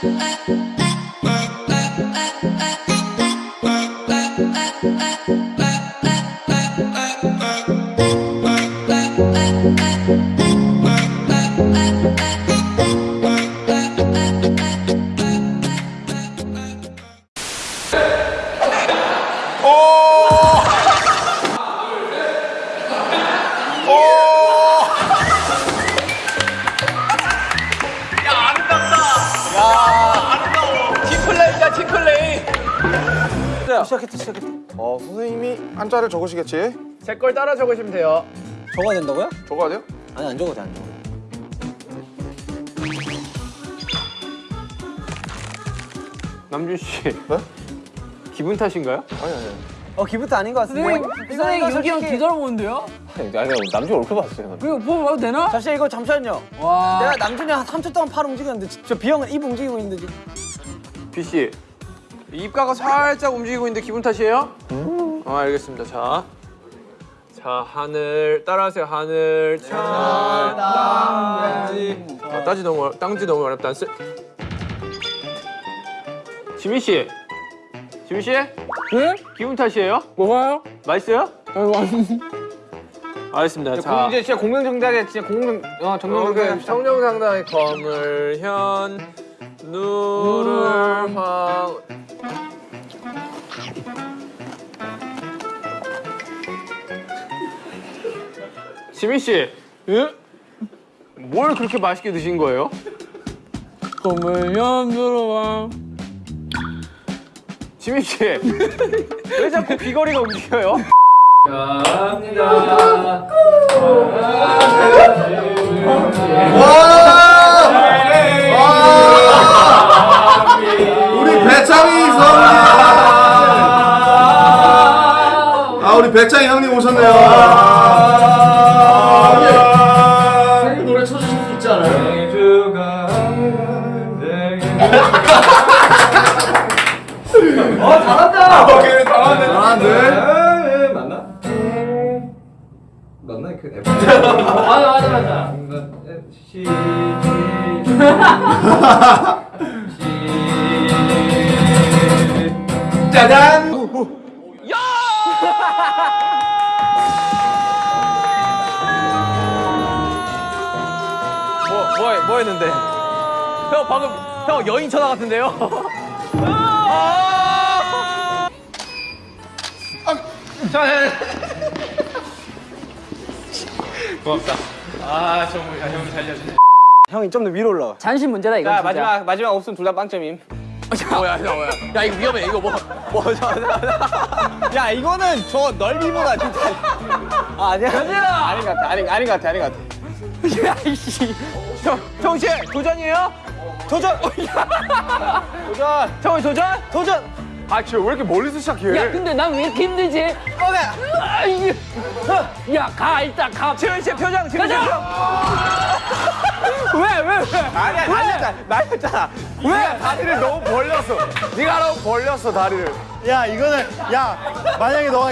팀플 시작했다 시작했다 어 선생님이 한자를 적으시겠지? 제 걸 따라 적으시면 돼요 적어야 된다고요? 적어야 돼요? 아니 안 적어도 돼 안 적어도 돼 남준 씨 네? 기분 탓인가요? 아니 아니 어 기분도 아닌 것 같은데 선생님, 선생님 여기 형 뒤돌아보는데요? 아니 남자 얼굴 봤어요 이거 보고 봐도 되나? 잠시 이거 잠시만요 와. 내가 남준이 한 3초 동안 팔 움직였는데 저 비형은 입 움직이고 있는데 지금 비씨 입가가 살짝 움직이고 있는데 기분 탓이에요? 어 알겠습니다 자. 자 하늘 따라하세요 하늘 차 땅지 아, 따지 너무 어렵, 땅지 너무 어렵다 안 쓰... 지민 씨 지민 씨 네? 기분 탓이에요? 뭐가요? 맛있어요? 아이고, 알겠습니다 자 이제 진짜 공명정답에 진짜 공명 어 정명정답에 청정상당의 검을 현 누를 황 지민 씨, 예? 뭘 그렇게 맛있게 드신 거예요? 검을 연들어와. 지민 씨, 왜 자꾸 귀걸이가 움직여요? 우리 배창이 성님 아 우리 배창이 형님 오셨네요 어 잘한다 오케이 잘하네 잘하네 맞나? 맞나 그 앱? 맞아, 맞아, 맞아. 시 짜잔 뭐, 뭐, 뭐 했는데? 형 방금 형 여인 전화 같은데요? 형이 좀 더 위로 올라와 잔심 문제다, 이거. 자 마지막 마지막 없으면 둘 다 빵점임 뭐야, 야, 뭐야? 야, 이거 위험해. 이거 뭐, 뭐, 저, 야 이거는 저 넓이보다 진짜 아 아니야 아닌 것 같아 아닌, 아닌 것 같아 아닌 것 같아 야 이씨. 형, 형 씨, 도전이에요? 도전! 도전! 형이 도전? 도전! 아 쟤 왜 이렇게 멀리서 시작해? 야, 근데 난 왜 이렇게 힘들지? 아, 이게. 야, 가, 일단 가. 지현 씨 표정, 지현 씨 표정. 왜, 왜, 왜? 아니야 날렸잖아 날렸잖아. 왜? 다리를 너무 벌렸어. 네가 너무 벌렸어 다리를. 야 이거는 야 만약에 너가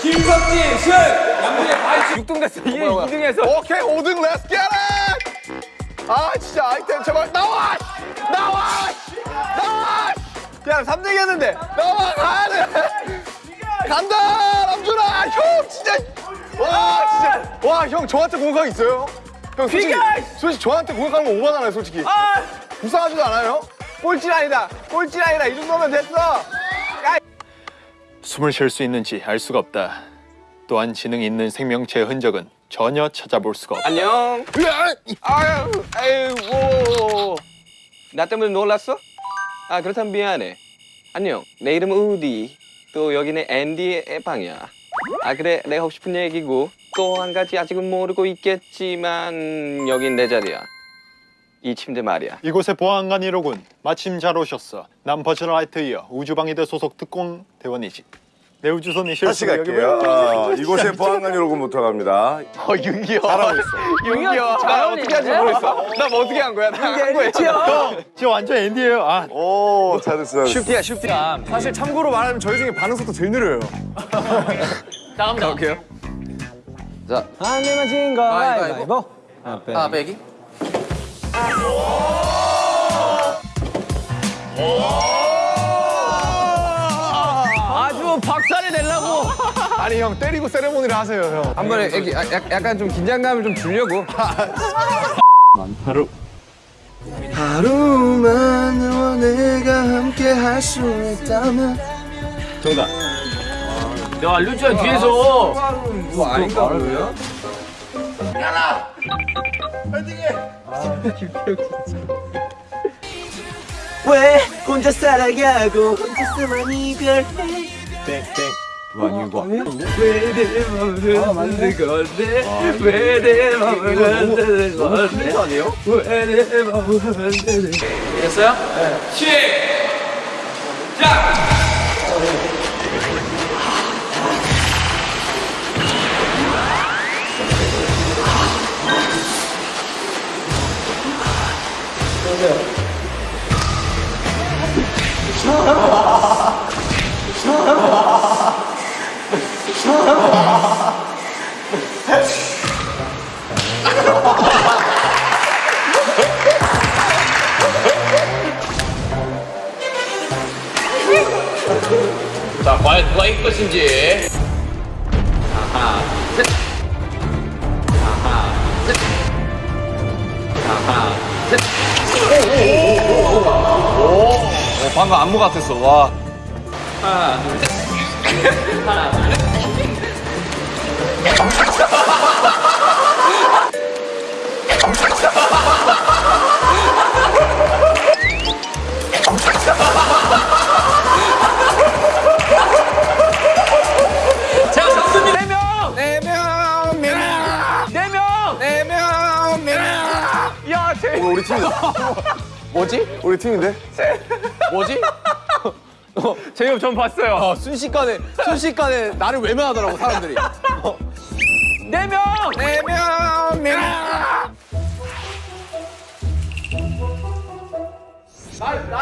김석진, 슛! 양준이 다 6등 됐어. 2, 등했어 오케이 5등 렛츠 겟 잇! 아 진짜 아이템 제발 나와! 나와! 나와! 그냥 3등 했는데 나와 가야 돼! 간다! 남준아! 형 진짜! 와 진짜! 와 형 저한테 공격 있어요? 형 솔직히, 솔직히 저한테 공격하는 거 오바잖아요 솔직히. 불쌍하지도 않아요? 꼴찌라이다. 꼴찌라이다. 이 정도면 됐어. 숨을 쉴 수 있는지 알 수가 없다. 또한 지능이 있는 생명체의 흔적은 전혀 찾아볼 수가 없다. 안녕. 아유 아유 나 때문에 놀랐어? 아 그렇다면 미안해. 안녕. 내 이름은 우디. 또 여기는 앤디의 방이야 아 그래 내가 하고 싶은 얘기고 또 한 가지 아직은 모르고 있겠지만 여긴 내 자리야 이 침대 말이야. 이곳의 보안관이로군. 마침 잘 오셨어. 난 버즈라이트이어 우주방위대 소속 특공 대원이지. 내 우주선이 다시 갈게요. 어, 이곳에 보안관이로부터 갑니다. 어 윤기요. 잘하고 있어. 윤기요. 나 어떻게 하는지 모르겠어. 나뭐 어떻게 한 거야? 나한 거야. 저 완전 앤디예요. 아, 오, 잘했어. 슈티야 슈티. 사실 참고로 말하면 저희 중에 반응 속도 제일 느려요. 자 갑니다. 오케이요. 안 내면 진거 가위바위보. 아 빼기. 아주 아니 형 때리고 세레모니를 하세요 형. 한 번에 애기 아, 약- 약간 좀 긴장감을 좀 주려고. 하루만 너와 내가 함께 할 수 있다면. 내가 알려줘야 뒤에서. 뭐 아닌가 보요 왜 혼자 살아가고 혼자서만 이별해? 왜내 맘을 건데? 왜내 맘을 건데? 아니에요? 왜내 맘을 건데? 됐어요? 네. 시작! 자, 과연 누가 이길 것인지. 하나, 셋. 하나, 셋. 하나, 셋. 방금 안무 같았어. 와. 하나, 둘, 셋. 하나. 네 명! 네 명! 네 명! 네 명! 야 제. 우리 팀. 뭐지? 우리 팀인데? 뭐지? 어, 제이홉 전 봤어요. 어, 순식간에 순식간에 나를 외면하더라고 사람들이. 네 명. 네 명. 네 명.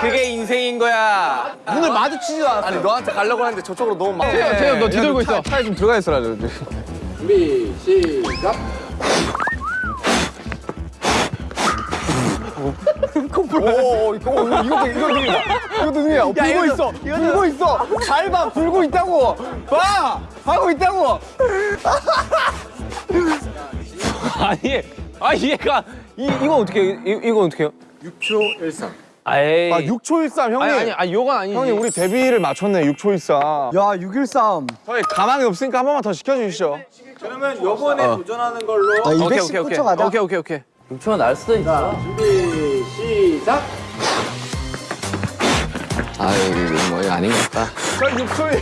그게 인생인 거야. 눈을 마주치지도 않았어. 아니 너한테 가려고 하는데 저쪽으로 너무 막. 제이홉, 제이홉 너 뒤돌고 있어. 차에 좀 들어가 있어라. 오, 이거 오, 이거 이거 능이야. 이것도 능이야. 어, 불고 있어. 불고 있어. 잘 봐. 불고 있다고. 봐. 하고 있다고. 아니, 아 얘가 이 이거 어떻게 이 이거 어떻게 해요? 6초 13. 에이. 아, 6초 13 형님. 아니 아니 아니 요건 아니지. 형님 우리 데뷔를 맞췄네. 6초 13. 야, 613. 저희 가망이 없으니까 한 번만 더 시켜 주시죠. 요번에 도전하는 걸로 아, 오케이 오케이 오케이. 219초 가자. 오케이 오케이 오케이. 6초가 날 수도 있어. 준비 시작. 아 이거 뭐 이거 아닌 것 같다. 저 6초에.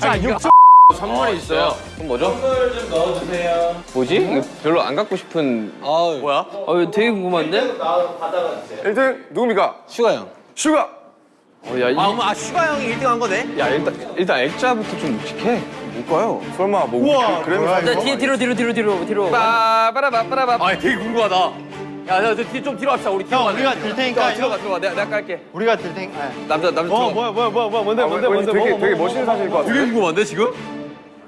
자 6초. 선물이 있어요. 그럼 뭐죠? 선물 좀 넣어주세요. 뭐지? 이거 별로 안 갖고 싶은. 뭐야? 어, 이거 되게 궁금한데? 1등 누굽니까? 슈가 형. 슈가. 어, 야, 이, 아, 슈가 형이 1등 한 거네? 야 일단 일단 액자부터 좀 묵직해. 뭘까요? 설마 뭐 우와, 그램 자, 뒤에 뒤로 뒤로 뒤로 뒤로 뒤로. 빠바라바빠라바. 아 되게 궁금하다. 야, 야, 뒤좀 뒤로 합시다. 우리 뒤로 형. 우리가 들 테니까 들어가 들어가. 내가 내가 깔게. 우리가 들 테니까. 아. 남자 남자 어. 뭐야 뭐야 뭐야 뭐야 뭔데 뭔데 뭔데 되게 뭐, 되게 뭐, 멋있는 사실일 것 같아. 되게 궁금한데 지금?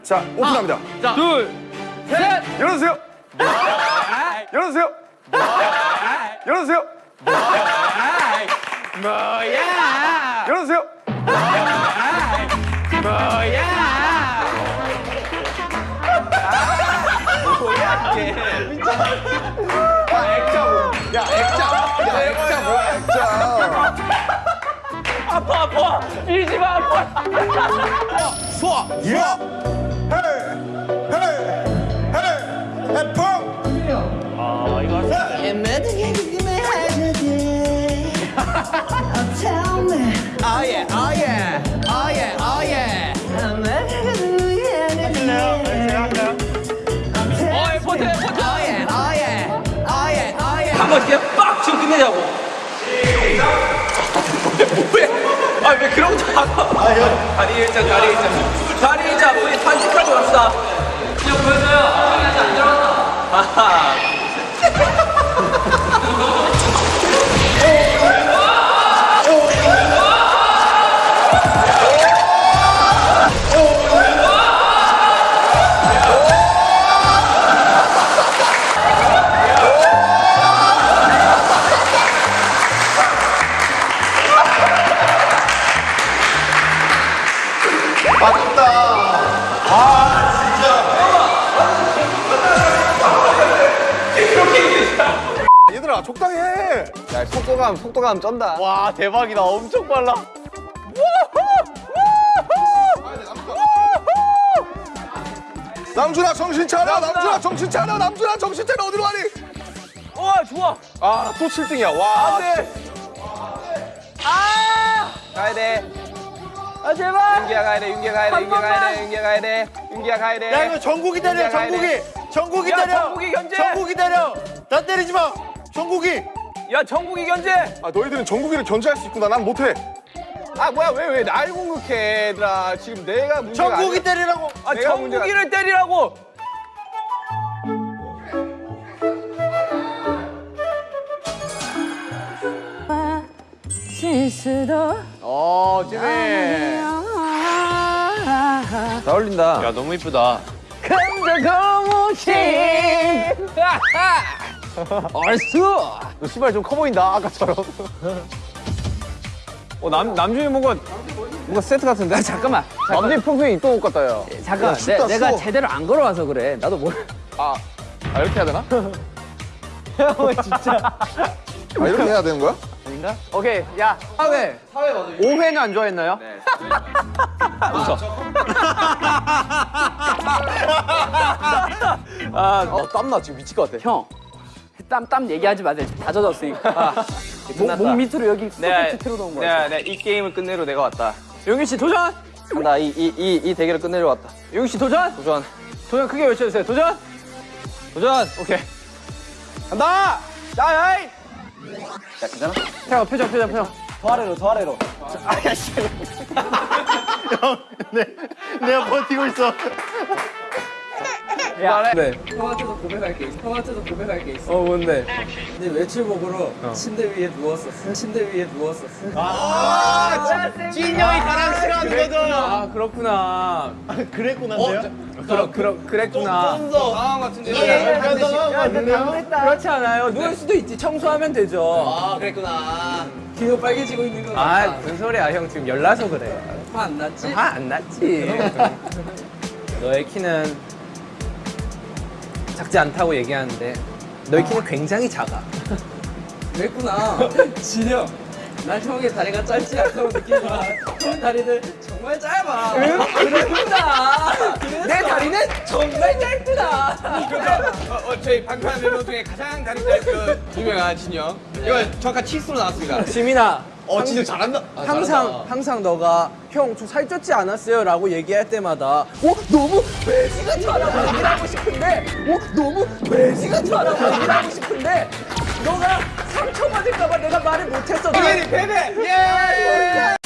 자, 오픈합니다. 자, 둘, 셋. 열어주세요. 열어주세요. 열어주세요. 뭐야? 열어주세요. 뭐야? 액자. 아파 아파. 밀지 마 아파. 수아. 예. 어, 포트. 아예, 아예, 아예, 아예. 멋있게 빡 치고 끝내자고. 뭐해? 아왜 그런 거 하고? 다리 일자 다리 일자 다리 일자 우리 산책하고 갑시다. 지금 보여줘요. 아직 안 들어왔다. 얘들아 적당히 해. 야 속도감 속도감 쩐다. 와 대박이다. 엄청 빨라. 남준아 정신 차려. 남준아 정신 차려. 남준아 정신 차려. 어디로 가니? 와 좋아. 아또 7등이야. 와. 가야 돼. 아 제발. 윤기야 가야 돼. 윤기야 가야 돼. 윤기야 가야 돼. 윤기야 가야 돼. 윤기야 가야 돼. 야 이거 전국이 때려 가야 돼. 전국이 전국이 야, 때려 전국이 견제! 전국이 때려 나 때리지 마 전국이 야 정국이 견제. 아 너희들은 전국이를 견제할 수 있구나. 난 못해. 아 뭐야 왜 왜 날 공격해 얘들아. 지금 내가 문제가 전국이 아니야. 때리라고 아 내가 문제가- 정국이를 때리라고. 실수도 어울린다. 야 너무 이쁘다. 감자고무신. 얼쑤. 너 신발 좀 커 보인다. 아까처럼. 어 남 남준이 뭔가 뭔가 세트 같은데? 아, 잠깐만. 남준이 평소에 입던 옷 같다 야. 잠깐. 춥다, 내, 가. 제대로 안 걸어와서 그래. 나도 뭘. 아, 아 이렇게 해야 되나? 진짜. 아 이렇게 해야 되는 거야? 오케이 야 사회 사회 맞아. 5회는 안 좋아했나요? 아, 어, 땀나 지금 미칠 것 같아. 형. 땀, 땀 얘기하지 마세요. 다 젖었으니까. 목, 끝났다. 목 밑으로 여기 네. 소프트 틀어놓은 거야. 내가 내가 이 게임을 끝내러 내가 왔다. 용기 씨 도전. 나 이 이 이 이 대결을 끝내러 왔다. 용기 씨 도전. 도전. 도전 크게 외쳐주세요. 도전. 도전. 오케이. 간다. 야야이. 자, 괜찮아? 자 표정 표정 표정. 더 아래로, 더 아래로. 네, 내가 버티고 있어 야, 네. 형한테도 고백할 게 있어. 형한테도 고백할 게 있어. 어 뭔데? 근데 외출복으로 침대 위에 누웠었어. 침대 위에 누웠었어. 찐영이 가랑 싫어하는 거죠 아 그렇구나. 그랬구나인데요? 그러 그러 그랬구나. 상황 같은데. 그렇지 않아요. 누울 수도 있지. 청소하면 되죠. 아 그랬구나. 귀가 빨개지고 있는 거아 같아. 무슨 소리야 형 지금 열나서 그래. 화 안 났지? 화 안 났지. 너의 키는 작지 않다고 얘기하는데 너의 키는 굉장히 작아. 그랬구나. 진영. 난 형의 다리가 짧지 않다고 느끼지만 형 다리는 정말 짧아. 그랬구나. 내 다리는 정말 짧구나. 어, 어, 저희 방탄 멤버 중에 가장 다리 짧은 유명한 진영. 이거 정확한 치수로 나왔습니다. 지민아. 어 진짜 잘한다 항상 항상 너가 형저 살쪘지 않았어요 라고 얘기할 때마다 어 너무 돼지 같아라고 얘기를 하고 싶은데 어 너무 돼지 같아라고 얘기를 하고 싶은데 너가 상처받을까봐 내가 말을 못했어. 당연히 패배! 아, 예!